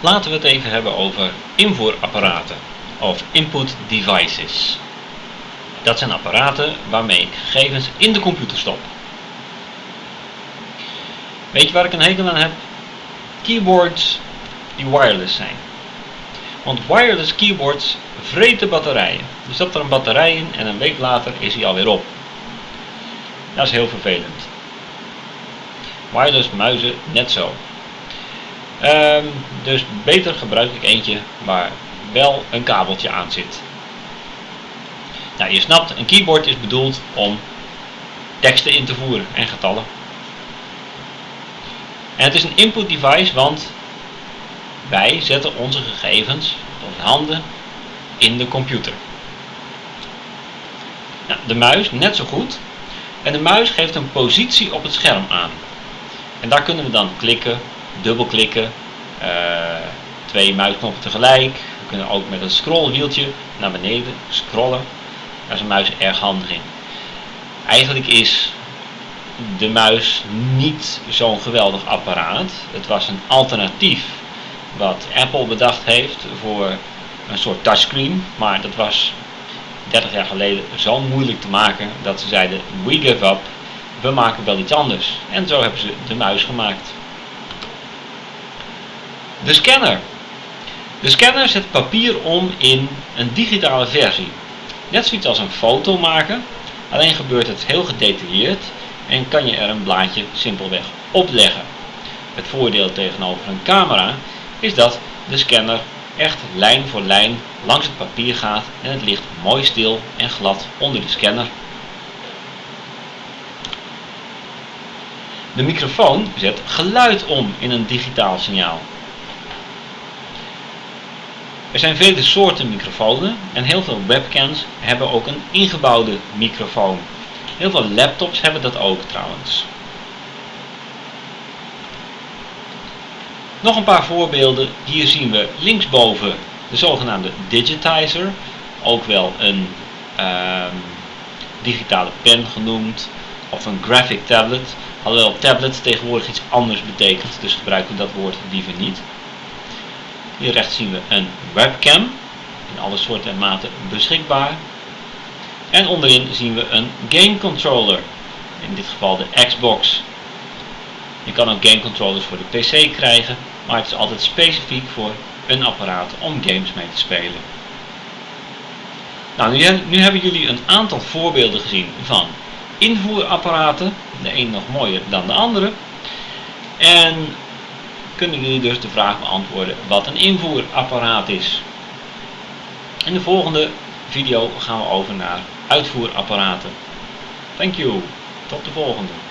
Laten we het even hebben over invoerapparaten of input devices. Dat zijn apparaten waarmee ik gegevens in de computer stop. Weet je waar ik een hekel aan heb? Keyboards die wireless zijn. Want wireless keyboards vreten batterijen. Er zat er een batterij in en een week later is hij alweer op. Dat is heel vervelend. Wireless muizen net zo. Um, dus beter gebruik ik eentje waar wel een kabeltje aan zit. Nou, je snapt, een keyboard is bedoeld om teksten in te voeren en getallen. En het is een input device, want wij zetten onze gegevens, onze handen, in de computer. Nou, de muis net zo goed. En de muis geeft een positie op het scherm aan. En daar kunnen we dan klikken, dubbelklikken, uh, twee muisknoppen tegelijk. We kunnen ook met een scrollwieltje naar beneden scrollen. Daar is een muis erg handig in. Eigenlijk is de muis niet zo'n geweldig apparaat. Het was een alternatief wat Apple bedacht heeft voor een soort touchscreen. Maar dat was 30 jaar geleden zo moeilijk te maken dat ze zeiden we give up, we maken wel iets anders. En zo hebben ze de muis gemaakt. De scanner. De scanner zet papier om in een digitale versie. Net zoiets als een foto maken, alleen gebeurt het heel gedetailleerd en kan je er een blaadje simpelweg opleggen. Het voordeel tegenover een camera is dat de scanner echt lijn voor lijn langs het papier gaat en het ligt mooi stil en glad onder de scanner. De microfoon zet geluid om in een digitaal signaal. Er zijn vele soorten microfoons en heel veel webcams hebben ook een ingebouwde microfoon. Heel veel laptops hebben dat ook trouwens. Nog een paar voorbeelden. Hier zien we linksboven de zogenaamde digitizer. Ook wel een uh, digitale pen genoemd. Of een graphic tablet. Alhoewel tablet tegenwoordig iets anders betekent. Dus gebruiken we dat woord liever niet. Hier rechts zien we een webcam. In alle soorten en maten beschikbaar. En onderin zien we een game controller. In dit geval de Xbox. Je kan ook game controllers voor de PC krijgen. Maar het is altijd specifiek voor een apparaat om games mee te spelen. Nou, nu, nu hebben jullie een aantal voorbeelden gezien van invoerapparaten. De een nog mooier dan de andere. En kunnen jullie dus de vraag beantwoorden wat een invoerapparaat is. In de volgende video gaan we over naar uitvoerapparaten. Thank you. Tot de volgende.